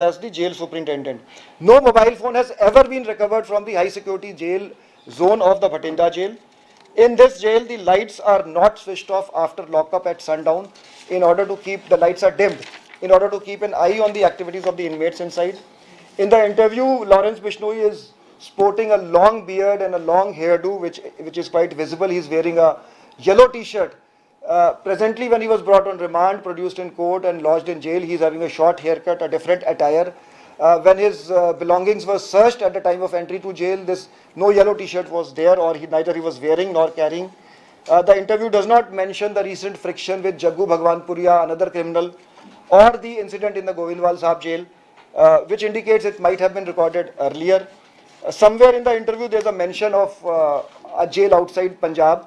as the jail superintendent. No mobile phone has ever been recovered from the high security jail zone of the Bhatinda jail. In this jail, the lights are not switched off after lockup at sundown in order to keep the lights are dimmed in order to keep an eye on the activities of the inmates inside. In the interview, Lawrence Bishnoi is sporting a long beard and a long hairdo, which, which is quite visible. He's wearing a yellow t-shirt. Uh, presently, when he was brought on remand, produced in court and lodged in jail, he's having a short haircut, a different attire. Uh, when his uh, belongings were searched at the time of entry to jail, this no yellow t-shirt was there or he, neither he was wearing nor carrying. Uh, the interview does not mention the recent friction with Jaggu Bhagwanpuria, another criminal, or the incident in the Govindwal Sahib jail, uh, which indicates it might have been recorded earlier. Somewhere in the interview, there's a mention of a jail outside Punjab.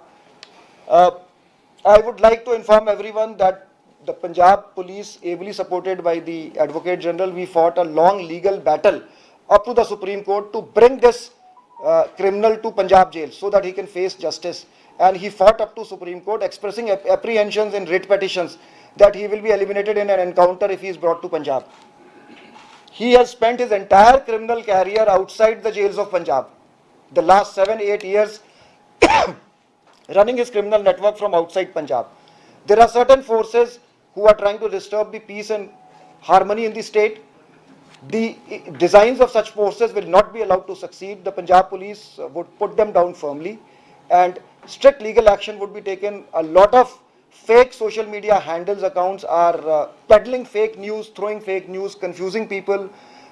I would like to inform everyone that the Punjab police, ably supported by the Advocate General, we fought a long legal battle up to the Supreme Court to bring this uh, criminal to Punjab jail so that he can face justice. And he fought up to Supreme Court expressing ap apprehensions in writ petitions that he will be eliminated in an encounter if he is brought to Punjab. He has spent his entire criminal career outside the jails of Punjab. The last seven, eight years running his criminal network from outside Punjab. There are certain forces who are trying to disturb the peace and harmony in the state. The designs of such forces will not be allowed to succeed. The Punjab police would put them down firmly and strict legal action would be taken. A lot of fake social media handles accounts are uh, peddling fake news, throwing fake news, confusing people,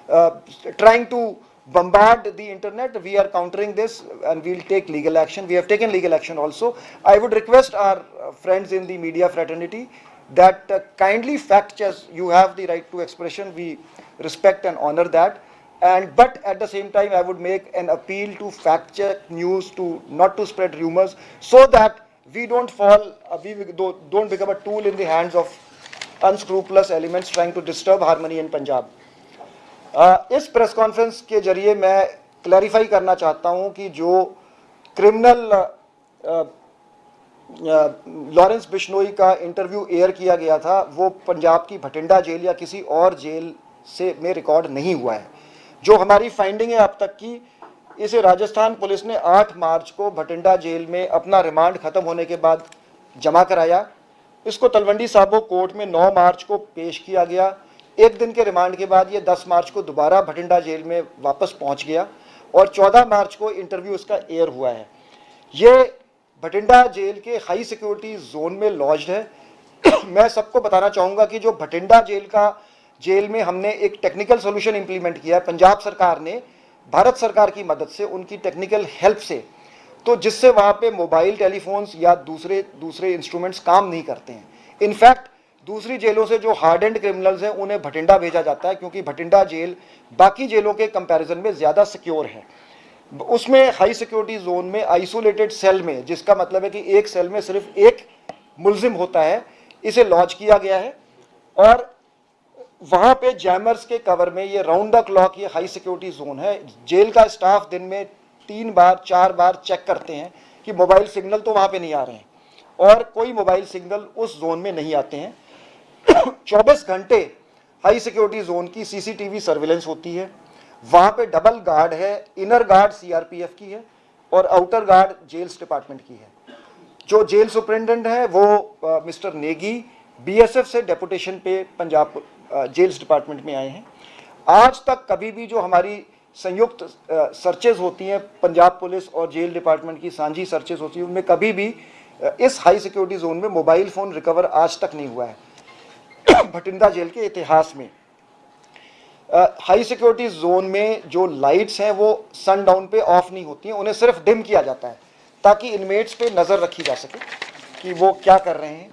uh, trying to bombard the internet. We are countering this and we'll take legal action. We have taken legal action also. I would request our uh, friends in the media fraternity that uh, kindly fact check. You have the right to expression. We respect and honor that. And but at the same time, I would make an appeal to fact check news to not to spread rumors so that we don't fall, uh, we don't become a tool in the hands of unscrupulous elements trying to disturb harmony in Punjab. इस press conference के ज़रिए मैं clarify करना चाहता हूँ कि जो criminal Lawrence Bishnoi का इंटरव्यू एयर किया गया था, वो पंजाब की भटिंडा जेल या किसी और जेल से में रिकॉर्ड नहीं हुआ है। जो हमारी फाइंडिंग है अब तक की, इसे राजस्थान पुलिस ने 8 मार्च को भटिंडा जेल में अपना रिमांड खत्म होने के बाद जमा कराया। इसको तलवंडी साबो कोर्ट में 9 मार्च को पेश किया गया। एक दिन के रिमांड के बाद ये 10 मार्च को दोबारा भटिंडा जेल में वापस पहुँच गया और 14 मार्च को इंटरव्यू इसका एयर हुआ है। ये भटिंडा जेल के हाई सिक्योरिटी जोन में लॉज है। मैं सबको बताना चाहूँगा कि जो भटिंडा जेल का जेल में हमने एक टेक्निकल सोल्यूशन इंप्लीमेंट किया है, पंजाब सरकार ने, भारत सरकार की मदद से उनकी टेक्निकल हेल्प से। तो जिससे वहाँ पे मोबाइल टेलीफोन्स या दूसरे दूसरे इंस्ट्रूमेंट्स काम नहीं करते हैं। इनफैक्ट दूसरी जेलों से जो हार्ड एंड क्रिमिनल्स हैं, उन्हें भटिंडा भेजा जाता है, क्योंकि भटिंडा जेल बाकी जेलों के कंपैरिजन में ज़्यादा सिक्योर है। उसमें हाई सिक्योरिटी जोन में आइसोलेटेड सेल में, जिसका मतलब है कि एक सेल में सिर्फ़ एक मुलजिम होता है, इसे लॉन्च किया गया है। और वहाँ पे जैमर्स के कवर में ये राउंड द क्लॉक ये हाई सिक्योरिटी जोन है। जेल का स्टाफ दिन में तीन बार, चार बार चेक करते हैं कि मोबाइल सिग्नल तो वहाँ पे नहीं आ रहे हैं। और कोई मोबाइल सिग्नल उस जोन में नहीं आते हैं। 24 घंटे हाई सिक्योरिटी जोन की सीसीटीवी सर्विलेंस होती है। वहाँ पे डबल गार्ड है, इनर गार्ड सीआरपीएफ की है और आउटर गार्ड जेल्स डिपार्टमेंट की है। जो जेल सुप्रिंटेंडेंट है वो मिस्टर नेगी, बीएसएफ से डेपुटेशन पे पंजाब जेल्स डिपार्टमेंट में आए हैं। आज तक कभी भी जो हमारी संयुक्त सर्चेज होती हैं, पंजाब पुलिस और जेल डिपार्टमेंट की सांझी सर्चेज होती हैं, उनमें कभी भी इस हाई सिक्योरिटी जोन में मोबाइल फ़ोन रिकवर आज तक नहीं हुआ है। भटिंडा जेल के इतिहास में हाई सिक्योरिटी जोन में जो लाइट्स हैं वो सन डाउन पे ऑफ़ नहीं होती हैं, उन्हें सिर्फ़ डिम किया जाता है, ताकि इनमेट्स पे नज़र रखी जा सके कि वो क्या कर रहे हैं।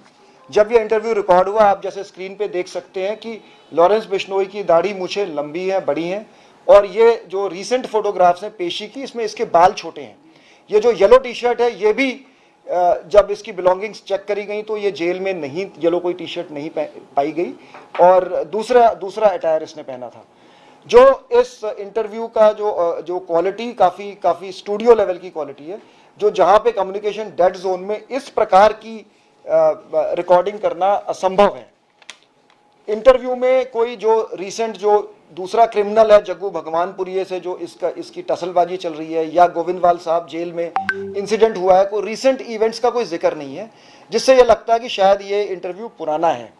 जब ये इंटरव्यू रिकॉर्ड हुआ, आप जैसे स्क्रीन पे देख सकते हैं कि लॉरेंस बिश्नोई की दाढ़ी मुछे लंबी हैं, बड़ी हैं, और ये जो रिसेंट फोटोग्राफ्स हैं पेशी की, इसमें इसके बाल छोटे हैं। ये जो येलो टी शर्ट है, ये भी जब इसकी बिलोंगिंग्स चेक करी गई तो ये जेल में नहीं येलो कोई टी शर्ट नहीं पाई गई। और दूसरा दूसरा अटायर इसने पहना था। जो इस इंटरव्यू का जो जो क्वालिटी काफ़ी काफ़ी स्टूडियो लेवल की क्वालिटी है, जो जहाँ पे कम्युनिकेशन डेड जोन में इस प्रकार की रिकॉर्डिंग करना असंभव है। इंटरव्यू में कोई जो रिसेंट जो दूसरा क्रिमिनल है जग्गू भगवानपुरिये से जो इसका, इसकी टसलबाजी चल रही है या गोविंदवाल साहब जेल में इंसिडेंट हुआ है, कोई रीसेंट इवेंट्स का कोई ज़िक्र नहीं है, जिससे ये लगता है कि शायद ये इंटरव्यू पुराना है।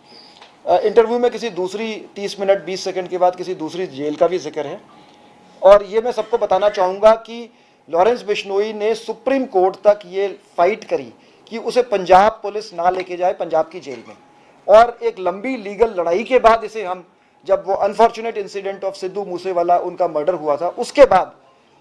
इंटरव्यू में किसी दूसरी 30 मिनट 20 सेकंड के बाद किसी दूसरी जेल का भी ज़िक्र है। और ये मैं सबको बताना चाहूँगा कि लॉरेंस बिश्नोई ने सुप्रीम कोर्ट तक ये फाइट करी कि उसे पंजाब पुलिस ना लेके जाए पंजाब की जेल में। और एक लंबी लीगल लड़ाई के बाद इसे हम जब वो unfortunate incident of Sidhu Moosewala उनका मर्डर हुआ था, उसके बाद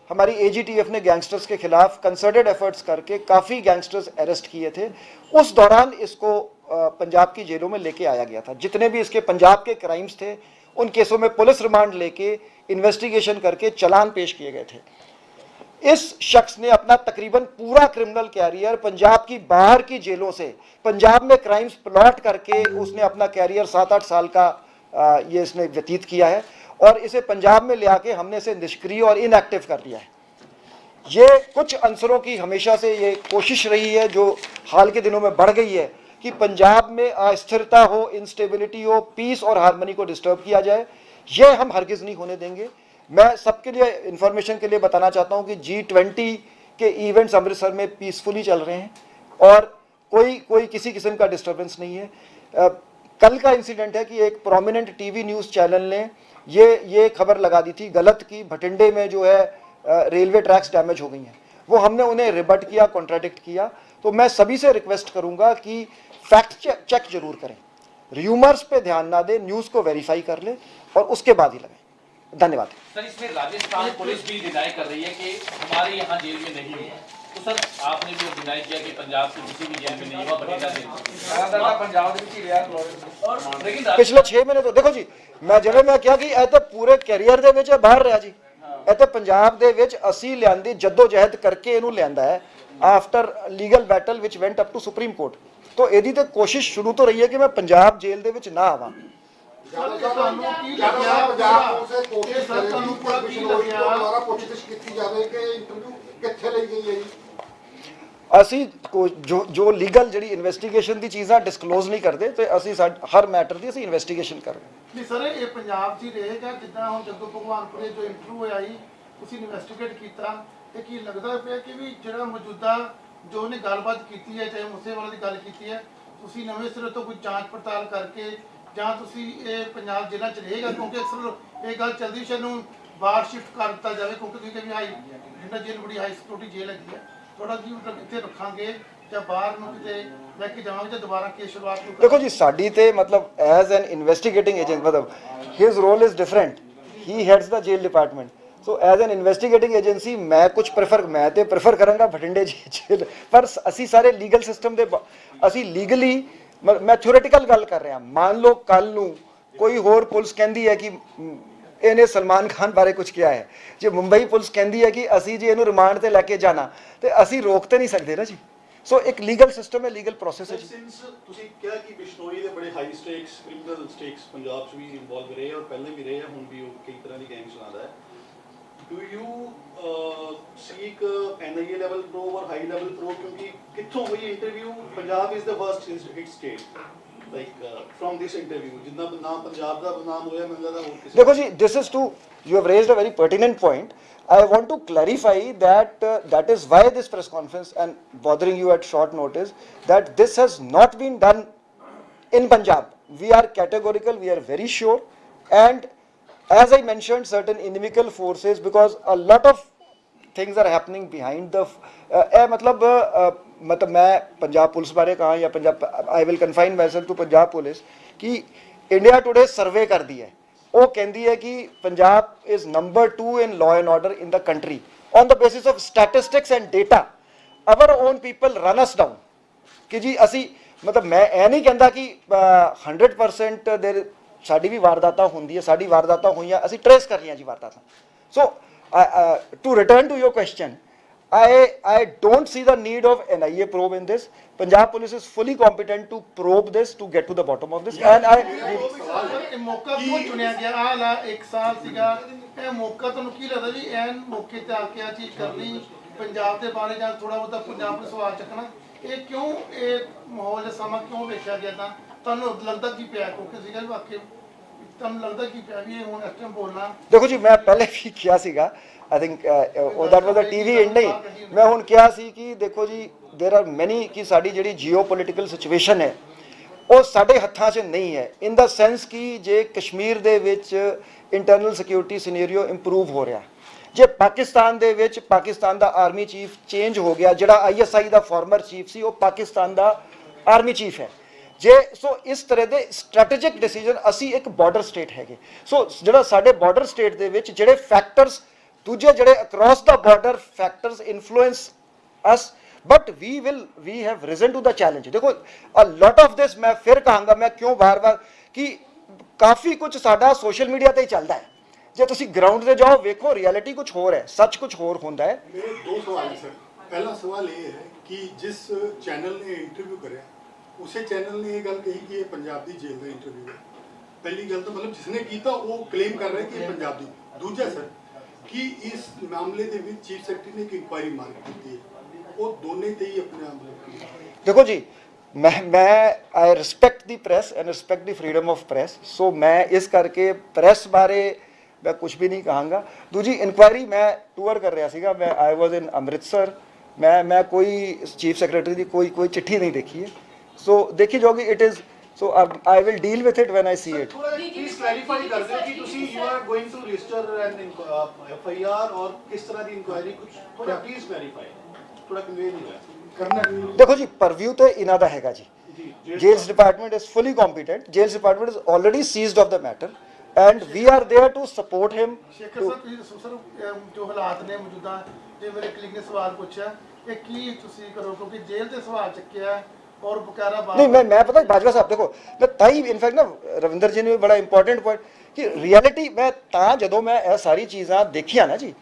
हमारी एजीटीएफ ने गैंगस्टर्स के खिलाफ कंसर्टेड एफर्ट्स करके काफ़ी गैंगस्टर्स अरेस्ट किए थे। उस दौरान इसको पंजाब की जेलों में लेके आया गया था। जितने भी इसके पंजाब के क्राइम्स थे, उन केसों में पुलिस रिमांड लेके इन्वेस्टिगेशन करके चलान पेश किए गए थे। इस शख्स ने अपना तकरीबन पूरा क्रिमिनल कैरियर पंजाब की बाहर की जेलों से, पंजाब में क्राइम्स प्लॉट करके उसने अपना कैरियर सात आठ साल का ये इसने व्यतीत किया है और इसे पंजाब में ले आके हमने इसे निष्क्रिय और इनएक्टिव कर दिया है। ये कुछ अंसरों की हमेशा से ये कोशिश रही है, जो हाल के दिनों में बढ़ गई है, कि पंजाब में अस्थिरता हो इंस्टेबिलिटी हो पीस और हारमोनी को डिस्टर्ब किया जाए। ये हम हरगिज़ नहीं होने देंगे। मैं सबके लिए इंफॉर्मेशन के लिए बताना चाहता हूँ कि जी ट्वेंटी के इवेंट्स अमृतसर में पीसफुली चल रहे हैं और कोई कोई किसी किस्म का डिस्टर्बेंस नहीं है। कल का इंसिडेंट है कि एक प्रोमिनेंट टीवी न्यूज़ चैनल ने ये ये खबर लगा दी थी, गलत की, भटिंडे में जो है रेलवे ट्रैक्स डैमेज हो गई हैं। वो हमने उन्हें रिबट किया कॉन्ट्राडिक्ट किया। तो मैं सभी से रिक्वेस्ट करूँगा कि फैक्ट चेक ज़रूर करें। र्यूमर्स पे ध्यान ना दें न्यूज़ को वेरीफाई कर ले और उसके बाद ही लगाएँ। धन्यवाद। सर, इसमें राजस्थान पुलिस भी डिनाई कर रही है कि हमारे यहाँ जेल में नहीं हुआ तो सर आपने भी डिनाई किया कि पंजाब की किसी भी जेल में नहीं हुआ बठिंडा जेल में। ਪੰਜਾਬ ਦੇ ਵਿੱਚ ਹੀ ਰਿਹਾ ਫਲੋਰਿਡਾ और लेकिन राज- ਪਿਛਲੇ 6 ਮਹੀਨੇ ਤੋਂ ਦੇਖੋ ਜੀ ਮੈਂ ਜਿਵੇਂ ਮੈਂ ਕਿਹਾ ਕਿ ਇਹ ਤਾਂ ਪੂਰੇ ਕੈਰੀਅਰ ਦੇ ਵਿੱਚ ਇਹ ਬਾਹਰ ਰਿਹਾ ਜੀ ਇਹ ਤਾਂ ਪੰਜਾਬ ਦੇ ਵਿੱਚ ਅਸੀਂ ਲਿਆਂਦੀ ਜੱਦੋ ਜਹਿਦ ਕਰਕੇ ਇਹਨੂੰ ਲਿਆਂਦਾ ਹੈ after legal battle which went up to Supreme Court ਤੋਂ ਇਹਦੀ ਤੇ ਕੋਸ਼ਿਸ਼ ਸ਼ੁਰੂ ਤੋਂ ਰਹੀ ਹੈ ਕਿ ਮੈਂ ਪੰਜਾਬ ਜੇਲ੍ਹ ਦੇ ਵਿੱਚ ਨਾ ਆਵਾਂ ਜਿਆਦਾ ਤੁਹਾਨੂੰ ਕੀ ਜਿਆਦਾ ਲੱਗਿਆ ਪੰਜਾਬ ਪੁਲਿਸ ਇਹ ਕੋਸ਼ਿਸ਼ ਸਰ ਤੁਹਾਨੂੰ ਪੂਰਾ ਕੀ ਲੱਗਿਆ ਦੁਆਰਾ ਪੁੱਛਗਿੱਛ ਕੀਤੀ ਜਾਵੇ ਕਿ ਇੰਟਰਵਿਊ ਕਿੱਥੇ ਲਈ ਗਈ ਹੈ ਜੀ ਅਸੀਂ ਕੋ- ਜੋ ਜੋ ਲੀਗਲ ਜਿਹੜੀ ਇਨਵੈਸਟੀਗੇਸ਼ਨ ਦੀ ਚੀਜ਼ਾਂ ਡਿਸਕਲੋਜ਼ ਨਹੀਂ ਕਰਦੇ, ਤੇ ਅਸੀਂ ਸਾਡ- ਹਰ ਮੈਟਰ ਦੀ ਅਸੀਂ ਇਨਵੈਸਟੀਗੇਸ਼ਨ ਕਰ ਰਹੇ ਨਹੀਂ ਸਰ, ਇਹ ਪੰਜਾਬ 'ਚ ਹੀ ਰਹੇਗਾ, ਜਿੱਦਾਂ ਹੁਣ ਜੱਗੂ ਭਗਵਾਨਪੁਰੇ ਜੋ ਇੰਟਰਵਿਊ ਹੋਇਆ ਸੀ ਤੁਸੀਂ ਇਨਵੈਸਟੀਗੇਟ ਕੀਤਾ, ਤੇ ਕੀ ਲੱਗਦਾ ਪਿਆ ਕਿ ਵੀ ਜਿਹੜਾ ਮੌਜੂਦਾ ਜੋ ਉਹਨੇ ਗੱਲਬਾਤ ਕੀਤੀ ਹੈ, ਚਾਹੇ ਮੂਸੇਵਾਲਾ ਦੀ ਗੱਲ ਕੀਤੀ ਹੈ, ਤੁਸੀਂ ਨਵੇਂ ਸਿਰੇ ਤੋਂ ਕੋਈ ਜਾਂਚ ਪੜਤਾਲ ਕਰਕੇ, ਜਾਂ ਤੁਸੀਂ ਇਹ ਪੰਜਾਬ ਜ਼ਿਲ੍ਹਾ 'ਚ ਰਹੇਗਾ? ਕਿਉਂਕਿ ਅਕਸਰ ਇਹ ਗੱਲ ਚੱਲਦੀ ਸ਼ਾਇਦ ਨੂੰ ਬਾਹਰ ਸ਼ਿਫਟ ਕਰ ਦਿੱਤਾ ਜਾਵੇ, ਕਿਉਂਕਿ ਤੁਸੀਂ ਕਹਿੰਦੇ ਹਾਈ ਜਿੰਨਾ ਜੇਲ੍ਹ ਬੜੀ ਹਾਈ ਸਿਕਿਉਰਿਟੀ ਜੇਲ੍ਹ ਹੈਗੀ ਹੈ। ਥੋੜਾ ਜੀ ਮਤਲਬ ਰੱਖਾਂਗੇ ਜਾਂ ਬਾਹਰ ਨੂੰ ਕਿਤੇ ਲੈ ਕੇ ਜਾਵਾਂਗੇ ਜਾਂ ਦੁਬਾਰਾ ਕੇਸ ਸ਼ੁਰੂਆਤ ਨੂੰ ਦੇਖੋ ਜੀ, ਸਾਡੀ ਤੇ ਮਤਲਬ ਐਜ਼ ਐਨ ਇਨਵੈਸਟੀਗੇਟਿੰਗ ਏਜੰਟ ਮਤਲਬ ਹਿਸ ਰੋਲ ਇਜ਼ ਡਿਫਰੈਂਟ ਹੀ heads the jail department so as an investigating agency ਮੈਂ ਕੁਝ ਪ੍ਰੈਫਰ ਮੈਂ ਤੇ ਪ੍ਰੈਫਰ ਕਰਾਂਗਾ ਬਠਿੰਡੇ ਜੇਲ ਪਰ ਅਸੀਂ ਸਾਰੇ ਲੀਗਲ ਸਿਸਟਮ ਦੇ ਅਸੀਂ ਲੀਗਲੀ ਮੈਂ ਥਿਓਰੇਟੀਕਲ ਗੱਲ ਕਰ ਰਿਹਾ। ਮੰਨ ਲਓ ਕੱਲ ਨੂੰ ਕੋਈ ਹੋਰ ਪੁਲਿਸ ਕਹਿੰਦੀ ਹੈ ਕਿ ਇਹਨੇ ਸਲਮਾਨ ਖਾਨ ਬਾਰੇ ਕੁਝ ਕਿਹਾ ਹੈ। ਜੇ ਮੁੰਬਈ ਪੁਲਿਸ ਕਹਿੰਦੀ ਹੈ ਕਿ ਅਸੀਂ ਜੀ ਇਹਨੂੰ ਰਿਮਾਂਡ ਤੇ ਲੈ ਕੇ ਜਾਣਾ ਤੇ ਅਸੀਂ ਰੋਕ ਤੇ ਨਹੀਂ ਸਕਦੇ ਨਾ ਜੀ। ਸੋ ਇੱਕ ਲੀਗਲ ਸਿਸਟਮ ਹੈ ਲੀਗਲ ਪ੍ਰੋਸੈਸ ਹੈ ਤੁਸੀਂ ਕਿਹਾ ਕਿ ਬਿਸ਼ਨੋਈ ਦੇ ਬੜੇ high stakes criminal stakes Punjab 'ਚ ਵੀ ਇਨਵੋਲਵ ਰਹੇ ਔਰ ਪਹਿਲੇ ਵੀ ਰਹੇ ਆ ਹੁਣ ਵੀ ਉਹ ਕਈ ਤਰ੍ਹਾਂ ਦੀ ਗੈਂਗ ਚਲਾਉਂਦਾ ਹੈ। Do you seek NIA level probe or high level probe ਕਿਉਂਕਿ ਕਿੱਥੋਂ ਹੋਈ interview Punjab is the first hit state देखो जी this is to you have raised a very pertinent point. I want to clarify that uh, that is why this press conference and bothering you at short notice that this has not been done in Punjab. We are categorical, we are very sure and as I mentioned certain inimical forces because a lot of things are happening behind the uh, eh, uh, uh, ਮਤਲਬ ਮੈਂ Punjab police ਬਾਰੇ ਕਹਾਂ ਜਾਂ Punjab I will confine myself to Punjab police ਕਿ India Today survey ਕਰਦੀ ਹੈ। ਉਹ ਕਹਿੰਦੀ ਹੈ ਕਿ Punjab is number 2 in law and order in the country on the basis of statistics and data our own people run us down ਕਿ ਜੀ ਅਸੀਂ ਮਤਲਬ ਮੈਂ ਇਹ ਨਹੀਂ ਕਹਿੰਦਾ ਕਿ ਅ, 100% ਦੇ ਸਾਡੀ ਵੀ ਵਾਰਦਾਤਾਂ ਹੁੰਦੀ ਹੈ ਸਾਡੀ ਵਾਰਦਾਤਾਂ ਹੋਈਆਂ ਅਸੀਂ ਟਰੇਸ ਕਰ ਰਹੀਆਂ ਜੀ ਵਾਰਦਾਤਾਂ। So to return to your question I I don't see the need of NIA probe in this. Punjab police is fully competent to probe this to get to the bottom of this. And I Punjab ਦੇ ਬਾਰੇ ਜਾਂ ਥੋੜਾ ਬਹੁਤਾ ਪੰਜਾਬ ਨੂੰ ਸਵਾਲ ਚੱਕਣਾ। ਇਹ ਕਿਉਂ ਇਹ ਮਾਹੌਲ ਸਮਾਂ ਕਿਉਂ ਵੇਖਿਆ ਗਿਆ ਤਾਂ? ਤੁਹਾਨੂੰ ਲੱਗਦਾ ਕੀ ਪਿਆ? ਕਿਉਂਕਿ ਸੀਗਾ ਵੀ ਵਾਕਈ ਤੁਹਾਨੂੰ ਲੱਗਦਾ ਕਿ ਪਿਆ ਵੀ ਇਹ ਹੁਣ ਇਸ ਟਾਈਮ ਬੋਲਣਾ ਦੇਖੋ ਜੀ ਮੈਂ ਪਹਿਲੇ ਵੀ ਕਿਹਾ ਸੀਗਾ ਆਈ ਥਿੰਕ ਉਹ ਦੈਟ ਵਾਸ ਅ ਟੀਵੀ ਨਹੀਂ ਮੈਂ ਹੁਣ ਕਿਹਾ ਸੀ ਕਿ ਦੇਖੋ ਜੀ देयर ਆਰ ਮੈਨੀ ਕਿ ਸਾਡੀ ਜਿਹੜੀ ਜੀਓਪੋਲਿਟੀਕਲ ਸਿਚੁਏਸ਼ਨ ਹੈ ਉਹ ਸਾਡੇ ਹੱਥਾਂ 'ਚ ਨਹੀਂ ਹੈ ਇਨ ਦਾ ਸੈਂਸ ਕਿ ਜੇ ਕਸ਼ਮੀਰ ਦੇ ਵਿੱਚ ਇੰਟਰਨਲ ਸਿਕਿਉਰਿਟੀ ਸਿਨੈਰੀਓ ਇੰਪਰੂਵ ਹੋ ਰਿਹਾ ਜੇ ਪਾਕਿਸਤਾਨ ਦੇ ਵਿੱਚ ਪਾਕਿਸਤਾਨ ਦਾ ਆਰਮੀ ਚੀਫ ਚੇਂਜ ਹੋ ਗਿਆ ਜਿਹੜਾ ਆਈਐਸਆਈ ਦਾ ਫਾਰਮਰ ਚੀਫ ਸੀ ਉਹ ਪਾਕਿਸਤਾਨ ਦਾ ਆਰਮੀ ਚੀਫ ਹੈ ਜੇ, ਸੋ ਇਸ ਤਰ੍ਹਾਂ ਦੇ ਸਟ੍ਰੈਟੇਜਿਕ ਡਿਸੀਜਨ ਅਸੀਂ ਇੱਕ ਬਾਰਡਰ ਸਟੇਟ ਹੈਗੇ। ਸੋ ਜਿਹੜਾ ਸਾਡੇ ਬਾਰਡਰ ਸਟੇਟ ਦੇ ਵਿੱਚ ਜਿਹੜੇ ਫੈਕਟਰਸ ਦੂਜੇ ਜਿਹੜੇ across the border factors influence us but we will we have reason to the challenge ਦੇਖੋ ਅ ਲੋਟ ਆਫ ਦਿਸ ਮੈਂ ਫਿਰ ਕਹਾਂਗਾ, ਮੈਂ ਕਿਉਂ ਵਾਰ-ਵਾਰ ਕਿ ਕਾਫੀ ਕੁਝ ਸਾਡਾ ਸੋਸ਼ਲ ਮੀਡੀਆ ਤੇ ਹੀ ਚੱਲਦਾ ਹੈ। ਜੇ ਤੁਸੀਂ ਗਰਾਊਂਡ ਤੇ ਜਾਓ, ਵੇਖੋ ਰਿਐਲਿਟੀ ਕੁਝ ਹੋਰ ਹੈ, ਸੱਚ ਕੁਝ ਹੋਰ ਹੁੰਦਾ ਹੈ। ਮੇਰੇ ਦੋ ਸਵਾਲ ਸਰ ਪਹਿਲਾ ਸਵਾਲ ਇਹ ਹੈ ਕਿ ਜਿਸ ਚੈਨਲ ਨੇ ਇੰਟਰਵਿਊ ਕਰਿਆ उस चैनल ने यह गल कही कि पंजाब जेल का इंटरव्यू है। पहली गल तो मतलब जिसने किया क्लेम कर रहा कि पंजाबी दूजा सर, कि इस मामले के चीफ सैकटरी ने एक इंक्वायरी मार की है। वह दोनों से ही अपने आप देखो जी, मैं मैं I respect the press and respect the freedom of press so मैं इस करके प्रैस बारे मैं कुछ भी नहीं कहंगा। दूजी इनकुआरी मैं टूअर कर रहा है मैं आई वॉज़ इन अमृतसर, मैं मैं कोई चीफ सैक्रेटरी की कोई कोई चिट्ठी नहीं देखी है। ਸੋ ਦੇਖੀ ਜਾਓਗੀ it is so I will deal with it when I see it ਥੋੜਾ ਪਲੀਜ਼ ਕਲੈਰੀਫਾਈ ਕਰ ਦਿਓ ਕਿ ਤੁਸੀਂ you are going to register an F I R ਔਰ ਕਿਸ ਤਰ੍ਹਾਂ ਦੀ ਇਨਕੁਆਇਰੀ ਕੁਝ ਥੋੜਾ ਪਲੀਜ਼ ਕਲੈਰੀਫਾਈ ਥੋੜਾ ਕਨਵੇ ਨਹੀਂ ਹੋਇਆ ਕਰਨਾ ਦੇਖੋ ਜੀ ਪਰਵਿਊ ਤੇ ਇਹਨਾਂ ਦਾ ਹੈਗਾ ਜੀ ਜੀ jails department is fully competent jails department is already seized of the matter and we are there to support him Shekhar to, ਸਾਹਿਬ ਤੁਸੀਂ ਦੱਸੋ ਸਰ ਅਮ, ਜੋ ਹਾਲਾਤ ਨੇ ਮੌਜੂਦਾ ਜੇ ਮੇਰੇ ਕਲੀਗ ਨੇ ਸਵਾਲ ਪੁੱਛਿਆ ਇਹ ਕੀ ਤੁਸੀਂ ਕਰੋ ਕਿਉਂਕਿ ਜੇਲ੍ਹ ਤੇ ਸਵਾਲ ਚੱਕਿਆ ਹੈ ਔਰ ਬਕਾਰਾ ਬਾਤ ਨਹੀਂ ਮੈਂ ਮੈਂ ਪਤਾ ਬਾਜਵਾ ਸਾਹਿਬ ਦੇਖੋ ਮੈਂ ਤਾਂ ਹੀ ਇਨਫੈਕਟ ਨਾ ਰਵਿੰਦਰ ਜੀ ਨੇ ਵੀ ਬੜਾ ਇੰਪੋਰਟੈਂਟ ਪੁਆਇੰਟ ਕਿ ਰਿਐਲਿਟੀ ਮੈਂ ਤਾਂ ਜਦੋਂ ਮੈਂ ਇਹ ਸਾਰੀ ਚੀਜ਼ਾਂ ਦੇਖੀਆਂ ਨਾ ਜੀ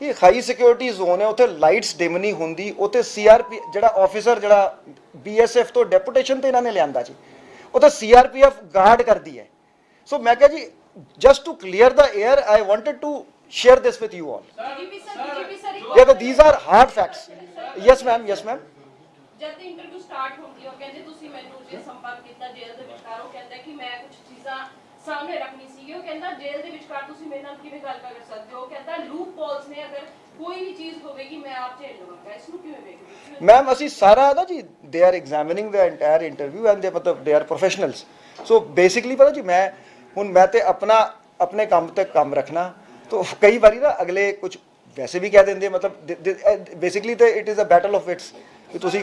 ਕਿ ਹਾਈ ਸਿਕਿਉਰਿਟੀ ਜ਼ੋਨ ਹੈ ਉੱਥੇ ਲਾਈਟਸ ਡਿਮ ਨਹੀਂ ਹੁੰਦੀ ਉੱਥੇ ਸੀਆਰਪੀ ਜਿਹੜਾ ਆਫੀਸਰ ਜਿਹੜਾ ਬੀਐਸਐਫ ਤੋਂ ਡੈਪੂਟੇਸ਼ਨ ਤੇ ਇਹਨਾਂ ਨੇ ਲਿਆਂਦਾ ਜੀ ਉੱਥੇ ਸੀਆਰਪੀਐਫ ਗਾਰਡ ਕਰਦੀ ਹੈ ਸੋ ਮੈਂ ਕਿਹਾ ਜੀ just to clear the air I wanted to share this with you all DGP sir, Yeah, these are hard facts. Yes, ma'am. Yes, ma'am. ਜਦ ਇੰਟਰਵਿਊ ਸਟਾਰਟ ਹੁੰਦੀ ਉਹ ਕਹਿੰਦੇ ਤੁਸੀਂ ਮੈਨੂੰ ਜੇ ਸੰਪਰਕ ਕੀਤਾ ਜੇਲ੍ਹ ਦੇ ਵਿਚਕਾਰ, ਉਹ ਕਹਿੰਦਾ ਕਿ ਮੈਂ ਕੁਝ ਚੀਜ਼ਾਂ ਸਾਹਮਣੇ ਰੱਖਣੀ ਸੀ ਉਹ ਕਹਿੰਦਾ ਜੇਲ੍ਹ ਦੇ ਵਿਚਕਾਰ ਤੁਸੀਂ ਮੇਰੇ ਨਾਲ ਕਿਵੇਂ ਗੱਲ ਕਰ ਸਕਦੇ ਹੋ? ਕਹਿੰਦਾ ਲੂਪ ਪੋਲਸ ਨੇ ਅਗਰ ਕੋਈ ਵੀ ਚੀਜ਼ ਹੋਵੇਗੀ, ਮੈਂ ਆਪ ਝੇਲ ਲਵਾਂਗਾ। ਇਸ ਨੂੰ ਕਿਵੇਂ ਵੇਖਦੇ ਮੈਮ ਅਸੀਂ ਸਾਰਾ ਨਾ ਜੀ they are examining the entire interview and they ਮਤਲਬ they are professionals so basically ਪਤਾ ਜੀ, ਮੈਂ ਹੁਣ ਮੈਂ ਤੇ ਆਪਣਾ, ਆਪਣੇ ਕੰਮ ਤੇ ਕੰਮ ਰੱਖਣਾ। तो ਕਈ ਵਾਰੀ ਨਾ ਅਗਲੇ ਕੁਝ ਵੈਸੇ ਵੀ ਕਹਿ ਦਿੰਦੇ ਮਤਲਬ ਬੇਸਿਕਲੀ ਤੇ it is a battle of its ਕਿ ਤੁਸੀਂ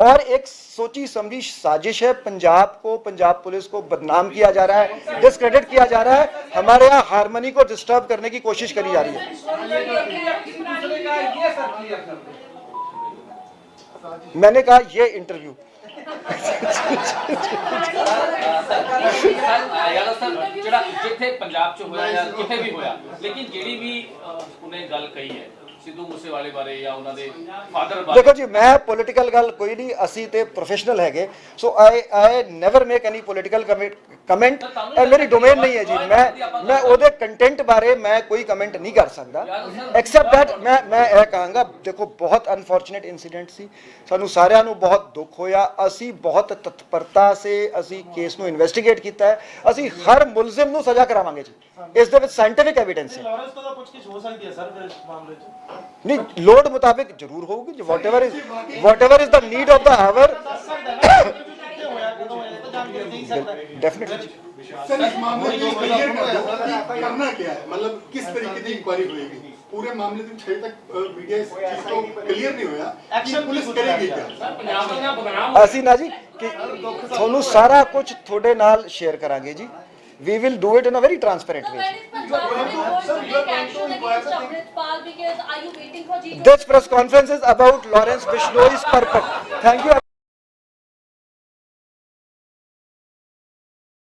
और एक सोची समझी साजिश है पंजाब को पंजाब पुलिस को बदनाम किया जा रहा है डिस्क्रेडिट किया जा रहा है हमारे यहाँ हारमोनी को डिस्टर्ब करने की कोशिश करी जा रही है दूसरे का ये सब क्लियर कर दे मैंने कहा ये इंटरव्यू ਯਾਰ ਸਰ ਜਿਹੜਾ ਜਿੱਥੇ ਪੰਜਾਬ ਚ ਹੋਇਆ ਜਾਂ ਕਿਤੇ ਵੀ ਹੋਇਆ ਲੇਕਿਨ ਜਿਹੜੀ ਵੀ ਅਹ, ਉਹਨੇ ਗੱਲ ਕਹੀ ਹੈ ਸਿੱਧੂ ਮੂਸੇਵਾਲੇ ਬਾਰੇ ਜਾਂ ਉਹਨਾਂ ਦੇ ਫਾਦਰ ਬਾਰੇ? ਦੇਖੋ ਜੀ ਮੈਂ ਪੋਲੀਟੀਕਲ ਗੱਲ ਕੋਈ ਨਹੀਂ ਅਸੀਂ ਤੇ ਪ੍ਰੋਫੈਸ਼ਨਲ ਹੈਗੇ। So I I never make any political comment ਇਹ ਮੇਰੀ ਡੋਮੇਨ ਨਹੀਂ ਹੈ ਜੀ। ਮੈਂ ਮੈਂ ਉਹਦੇ ਕੰਟੈਂਟ ਬਾਰੇ ਮੈਂ ਕੋਈ ਕਮੈਂਟ ਨਹੀਂ ਕਰ ਸਕਦਾ। ਐਕਸੈਪਟ ਦੈਟ ਮੈਂ ਮੈਂ ਇਹ ਕਹਾਂਗਾ ਦੇਖੋ ਬਹੁਤ ਅਨਫੋਰਚੂਨੇਟ ਇਨਸੀਡੈਂਟ ਸੀ। ਸਾਨੂੰ ਸਾਰਿਆਂ ਨੂੰ ਬਹੁਤ ਦੁੱਖ ਹੋਇਆ। ਅਸੀਂ ਬਹੁਤ ਤਤਪਰਤਾ ਸੇ ਅਸੀਂ ਕੇਸ ਨੂੰ ਇਨਵੈਸਟੀਗੇਟ ਕੀਤਾ ਹੈ। ਅਸੀਂ ਹਰ ਮੁਲਜ਼ਮ ਨੂੰ ਸਜ਼ਾ ਕਰਾਵਾਂਗੇ ਜੀ। ਇਸ ਦੇ ਵਿੱਚ ਸਾਇੰਟੀਫਿਕ ਐਵੀਡੈਂਸ ਹੈ। ਲਾਰੈਂਸ ਤੋਂ ਤਾਂ ਪੁੱਛਗਿੱਛ ਹੋ ਸਕਦੀ ਹੈ ਸਰ ਫਿਰ ਇਸ ਮਾਮਲੇ 'ਚ। ਨਹੀਂ ਲੋੜ ਮੁਤਾਬਿਕ ਜ਼ਰੂਰ ਹੋਊਗੀ whatever is whatever is the need of the hour ਕਿੱਥੇ ਹੋਇਆ ਕਦੋਂ ਹੋਇਆ ਇਹ ਤਾਂ ਜਾਣਕਾਰੀ ਨਹੀਂ ਸਕਦਾ ਡੈਫੀਨਿਟਲੀ सर इस मामले में क्लियर कर दो कि करना क्या है मतलब किस तरीके की इंक्वायरी होएगी पूरे मामले में छह तक मीडिया इस चीज को क्लियर नहीं होया कि Action पुलिस की करेगी होता क्या ਪੰਜਾਬ ਦਾ ਬਦਨਾਮ ਅਸੀਂ ਨਾ ਜੀ ਕਿ ਤੁਹਾਨੂੰ ਸਾਰਾ ਕੁਝ ਤੁਹਾਡੇ ਨਾਲ ਸ਼ੇਅਰ ਕਰਾਂਗੇ ਜੀ we will do it in a very transparent So way when is Punjab going to take action against Amritpal because are you waiting for G This press conference is about Lawrence Bishnoi's purpose. Thank you.